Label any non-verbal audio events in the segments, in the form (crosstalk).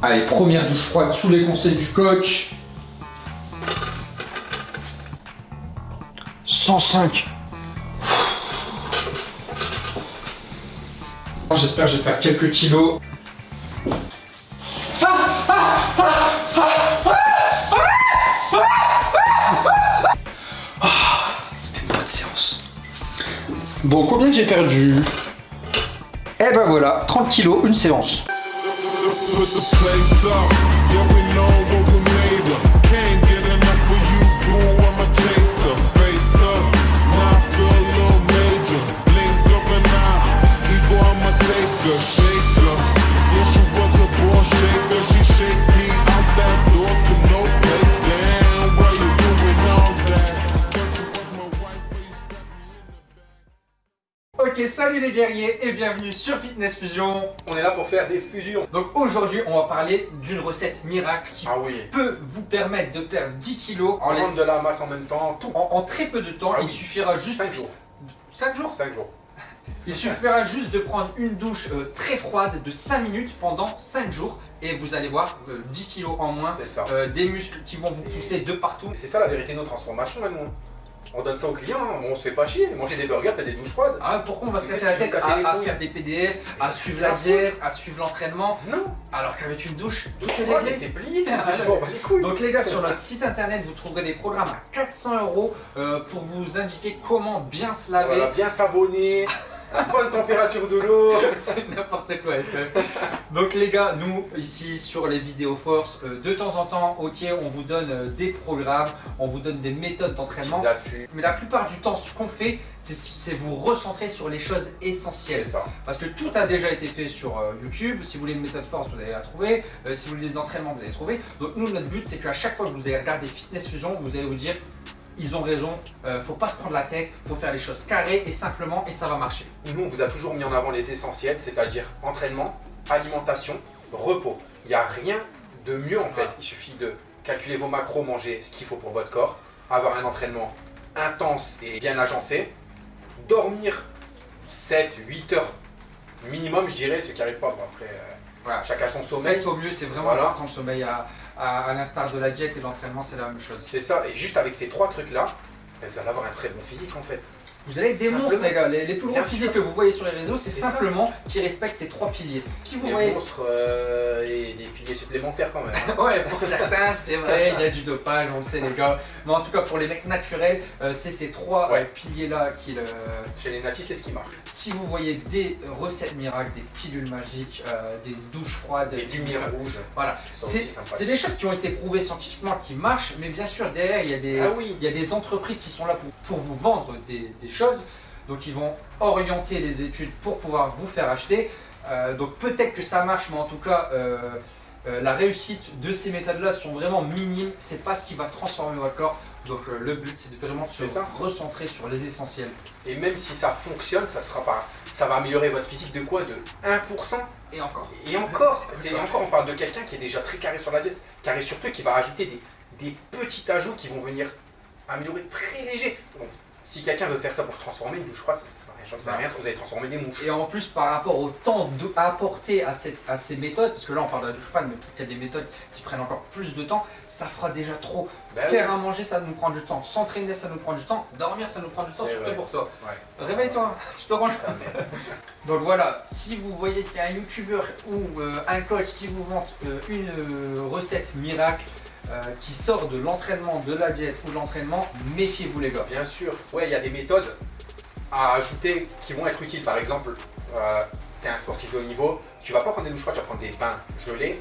Allez, première douche froide sous les conseils du coach. 105. J'espère que je vais faire quelques kilos. C'était une bonne séance. Bon, combien j'ai perdu? Eh ben voilà, 30 kilos, une séance. Put the place up. Yeah, Ok, salut les guerriers et bienvenue sur Fitness Fusion. On est là pour faire des fusions. Donc aujourd'hui, on va parler d'une recette miracle qui Ah oui. peut vous permettre de perdre 10 kilos en, laisse- de la masse en même temps, tout. en- en très peu de temps. Ah Il oui. suffira juste 5 jours. 5 jours. 5 jours. Il suffira juste de prendre une douche euh, très froide de 5 minutes pendant 5 jours et vous allez voir euh, 10 kilos en moins, ça. euh, des muscles qui vont vous pousser de partout. C'est ça la vérité de nos transformations maintenant. On donne ça aux clients, hein. on se fait pas chier. Manger des burgers, faire des douches froides. Ah, pourquoi on va se casser la tête à, faire des PDF, à suivre la diète, à suivre l'entraînement Non. alors qu'avec une douche, Douche froide, c'est plié. (laughs) Donc les gars, sur notre site internet, vous trouverez des programmes à 400 euros euh, pour vous indiquer comment bien se laver. Voilà, bien savonné, (laughs) (laughs) bonne température de l'eau. (laughs) C'est n'importe quoi FF. Donc les gars, nous ici sur les vidéos force, euh, de temps en temps, ok, on vous donne euh, des programmes, on vous donne des méthodes d'entraînement. Mais la plupart du temps, ce qu'on fait, c'est- vous recentrer sur les choses essentielles. ça. Parce que tout a déjà été fait sur euh, YouTube. Si vous voulez une méthode force, vous allez la trouver. Si vous voulez des entraînements, vous allez trouver. Donc nous, notre but, c'est qu'à chaque fois que vous allez regarder Fitness Fusion, vous allez vous dire, ils ont raison, euh, faut pas se prendre la tête, faut faire les choses carrées et simplement, et ça va marcher. Nous, on vous a toujours mis en avant les essentiels, c'est-à-dire entraînement, alimentation, repos. Il n'y a rien de mieux en fait. Ouais. Il suffit de calculer vos macros, manger ce qu'il faut pour votre corps, avoir un entraînement intense et bien agencé, dormir 7, 8 heures minimum, je dirais, ceux qui n'arrivent pas. Bon, après, euh, Voilà. chacun son sommeil. Faites au mieux, c'est vraiment Voilà. important le sommeil. À, à- l'instar de la diète et de l'entraînement, c'est la même chose. C'est ça, et juste avec ces trois trucs-là, vous allez avoir un très bon physique en fait. Vous allez être des Simplement. monstres, les gars. Les, les plus gros physiques que vous voyez sur les réseaux, c'est C'est ça. simplement qui respectent ces trois piliers. Si vous Des voyez. monstres euh, et des piliers supplémentaires quand même. hein. (laughs) Ouais, pour certains, c'est vrai, il y a du dopage, on le sait, les gars. Mais en tout cas, pour les mecs naturels, euh, c'est ces trois Ouais. euh, piliers-là qui le. Chez les natifs, c'est ce qui marche. Si vous voyez des recettes miracles, des pilules magiques, euh, des douches froides, Des lumières rouges. Voilà, c'est des choses qui ont été prouvées scientifiquement, qui marchent, mais bien sûr, derrière, il y a des, Ah oui. il y a des entreprises qui sont là pour, pour vous vendre des, des choses. Donc, ils vont orienter les études pour pouvoir vous faire acheter. Euh, donc, peut-être que ça marche, mais en tout cas, euh, euh, la réussite de ces méthodes-là sont vraiment minimes. C'est pas ce qui va transformer votre corps. Donc, le but, c'est vraiment de se ça. recentrer sur les essentiels. Et même si ça fonctionne, ça sera pas. Ça va améliorer votre physique de quoi? De 1% Et encore. Et encore (laughs) C'est encore, on parle de quelqu'un qui est déjà très carré sur la diète, carré sur tout, qui va ajouter des, des petits ajouts qui vont venir améliorer très léger. Si quelqu'un veut faire ça pour se transformer, une douche froide, ça n'a rien ça rien, vous allez transformer des mouches. Et en plus, par rapport au temps de- à cette, à ces méthodes, parce que là on parle de la douche froide, mais peut-être qu'il y a des méthodes qui prennent encore plus de temps, ça fera déjà trop. Bah Faire oui. à manger, ça nous prend du temps. S'entraîner, ça nous prend du temps. Dormir, ça nous prend du temps, surtout vrai. pour toi. Ouais. Réveille-toi, tu te m'aide. (laughs) Donc voilà, si vous voyez qu'il y a un youtubeur ou euh, un coach qui vous vante euh, une euh, recette miracle euh, qui sort de l'entraînement, de la diète ou de l'entraînement, méfiez-vous les gars. Bien sûr. Ouais, il y a des méthodes à ajouter qui vont être utiles. Par exemple, tu es un sportif de haut niveau, tu vas pas prendre des douches froides, tu vas prendre des bains gelés.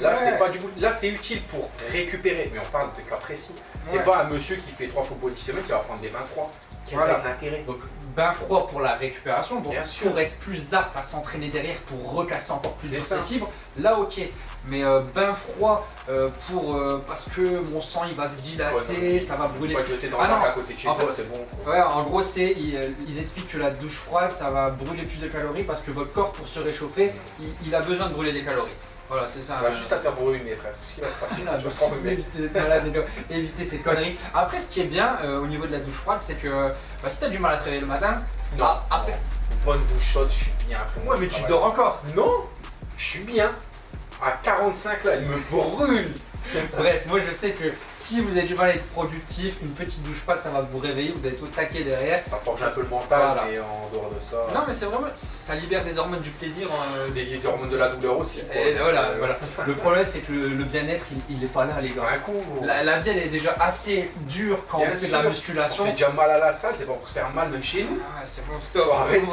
Là, Ouais. c'est pas du Là, c'est utile pour récupérer, mais on parle de cas précis. C'est Ouais. pas un monsieur qui fait trois fois body semaine qui va prendre des bains froids. Quel Voilà. est l'intérêt Donc bain froid pour la récupération, donc Bien sûr. pour être plus apte à s'entraîner derrière, pour recasser encore plus de ses fibres, là ok. Mais euh, bain froid euh, pour euh, parce que mon sang il va se dilater, ça va brûler. Pas te jeter dans Ah non. à côté de chez En toi, c'est bon. Ouais, en gros c'est ils, ils expliquent que la douche froide ça va brûler plus de calories parce que votre corps pour se réchauffer, il, il a besoin de brûler des calories. Voilà, c'est ça. On va euh, juste à faire brûler, frère. Tout ce qui va se passer. Ah, bah, mec. éviter, gars, éviter ces conneries. Après, ce qui est bien euh, au niveau de la douche froide, c'est que bah, si t'as du mal à te réveiller le matin, Non. ah, après, Bonne douche chaude, je suis bien après. ouais, mais tu travail. dors encore. Non, je suis bien. À 45 là, il me brûle. Bref, moi je sais que si vous avez du mal à être productif, une petite douche froide ça va vous réveiller, vous allez tout taquer derrière. Ça forge un peu le mental, Voilà. mais en dehors de ça, Non mais c'est vraiment, ça libère des hormones du plaisir. hein, des, des hormones de la douleur aussi. quoi. Et voilà, Euh, voilà. Le problème c'est que le, le bien-être il, il est pas là les gars. Un gros. La, la vie elle est déjà assez dure quand Bien on fait de la on musculation. se fait déjà mal à la salle, c'est pas pour se faire mal même chez nous. Ah, c'est bon, stop, on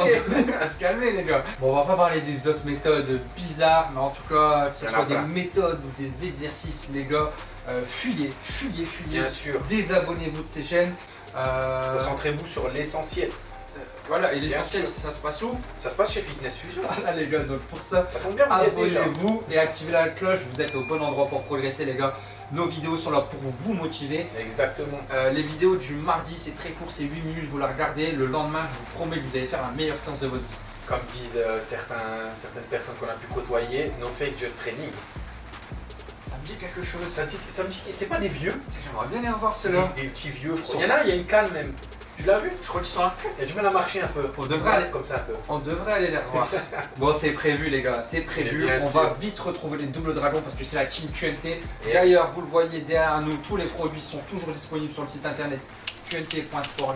va (laughs) se calmer les gars. Bon, on va pas parler des autres méthodes bizarres, mais en tout cas, que ce soit des méthodes ou des exercices, les gars, euh, fuyez, fuyez, fuyez. Bien sûr. Désabonnez-vous de ces chaînes. Euh, Concentrez-vous sur l'essentiel. voilà, et l'essentiel, ça se passe où? Ça se passe chez Fitness Fusion. Voilà les gars, donc pour ça, abonnez-vous et activez la cloche, vous êtes au bon endroit pour progresser les gars. Nos vidéos sont là pour vous motiver. Exactement. Euh, les vidéos du mardi, c'est très court, c'est 8 minutes, vous la regardez. Le lendemain, je vous promets que vous allez faire la meilleure séance de votre vie. Comme disent euh, certains, certaines personnes qu'on a pu côtoyer, no fake just training. Dit quelque chose. Ça, me dit- ça me dit que c'est pas des vieux, J'aimerais bien les revoir ceux-là. des, des petits vieux, je crois. Il y en a, il y a une canne même. Tu l'as vu? Je crois qu'ils sont à. Il a du mal à marcher un peu. On devrait aller- comme ça un peu. On devrait aller les revoir. (laughs) bon, c'est prévu, les gars, c'est prévu. On sûr. va vite retrouver les doubles dragons parce que c'est la team QNT. Et d'ailleurs, vous le voyez derrière nous, tous les produits sont toujours disponibles sur le site internet qnt.sport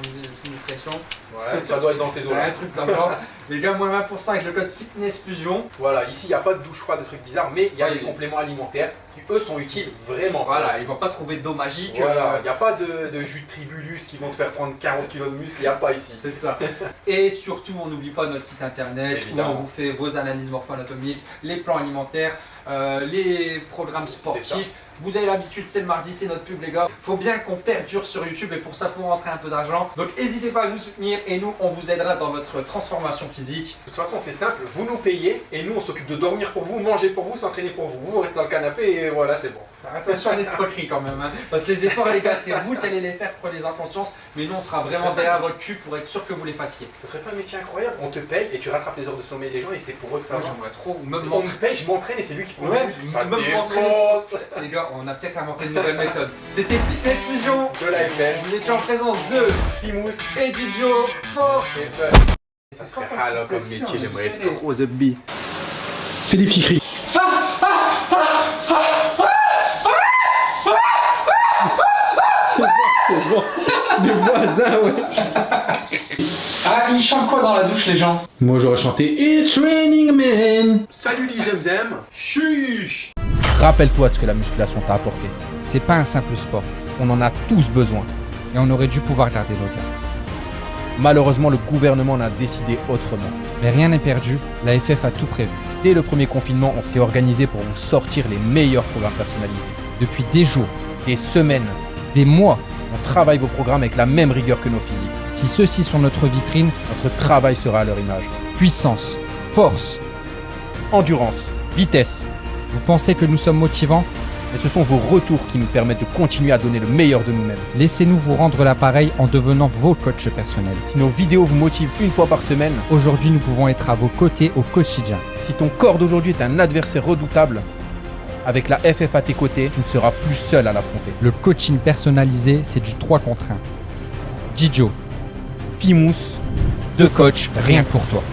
nutrition. Ouais, ça doit être dans ces C'est un truc genre. (laughs) Les gars, moins 20% avec le code fitness fusion. Voilà, ici il n'y a pas de douche froide, de trucs bizarres, mais il y a Ouais, il- compléments alimentaires qui eux sont utiles vraiment. Voilà, ils vont pas trouver d'eau magique. Voilà, euh, il n'y a pas de, de jus de tribulus qui vont te faire prendre 40 kg de muscle, il n'y a pas ici. C'est ça. Et surtout, on n'oublie pas notre site internet Évidemment. où on vous fait vos analyses morpho-anatomiques, les plans alimentaires, euh, les programmes sportifs. Vous avez l'habitude, c'est le mardi, c'est notre pub, les gars. Faut bien qu'on perdure sur YouTube et pour ça, faut rentrer un peu d'argent. Donc, n'hésitez pas à nous soutenir et nous, on vous aidera dans votre transformation physique. De toute façon, c'est simple, vous nous payez et nous on s'occupe de dormir pour vous, manger pour vous, s'entraîner pour vous. Vous, vous restez dans le canapé et voilà, c'est bon. Attention à l'escroquerie quand même, hein. parce que les efforts, les gars, c'est vous qui allez les faire, prenez-en conscience. Mais nous, on sera vraiment derrière votre cul pour être sûr que vous les fassiez. Ce serait pas un métier incroyable On te paye et tu rattrapes les heures de sommeil des gens et c'est pour eux que ça Moi, va. j'aimerais trop, même On me paye, je m'entraîne et c'est lui qui prend Ouais, le même défonce Les gars, on a peut-être inventé une nouvelle méthode. C'était Fitness Fusion. De la FM, Vous étiez en présence de Pimous, et Didio Force. Ça serait comme métier, j'aimerais être trop The Bee. Bon, les voisins, ouais. Ah, ils chantent quoi dans la douche, les gens? Moi j'aurais chanté It's raining man. Salut les Zemzem Chiche. Rappelle-toi de ce que la musculation t'a apporté. C'est pas un simple sport, On en a tous besoin. et on aurait dû pouvoir garder nos gars. Malheureusement, le gouvernement en a décidé autrement. Mais rien n'est perdu, la FF a tout prévu. Dès le premier confinement, on s'est organisé pour vous sortir les meilleurs programmes personnalisés. Depuis des jours, Des semaines, des mois, on travaille vos programmes avec la même rigueur que nos physiques. si ceux-ci sont notre vitrine, Notre travail sera à leur image. puissance, force, Endurance, vitesse. vous pensez que nous sommes motivants? Et ce sont vos retours qui nous permettent de continuer à donner le meilleur de nous-mêmes. Laissez-nous vous rendre l'appareil en devenant vos coachs personnels. Si nos vidéos vous motivent une fois par semaine, Aujourd'hui, nous pouvons être à vos côtés au quotidien. si ton corps d'aujourd'hui est un adversaire redoutable, avec la FF à tes côtés, tu ne seras plus seul à l'affronter. Le coaching personnalisé, c'est du 3 contre 1. Dijo, Pimous, deux coachs, rien pour toi.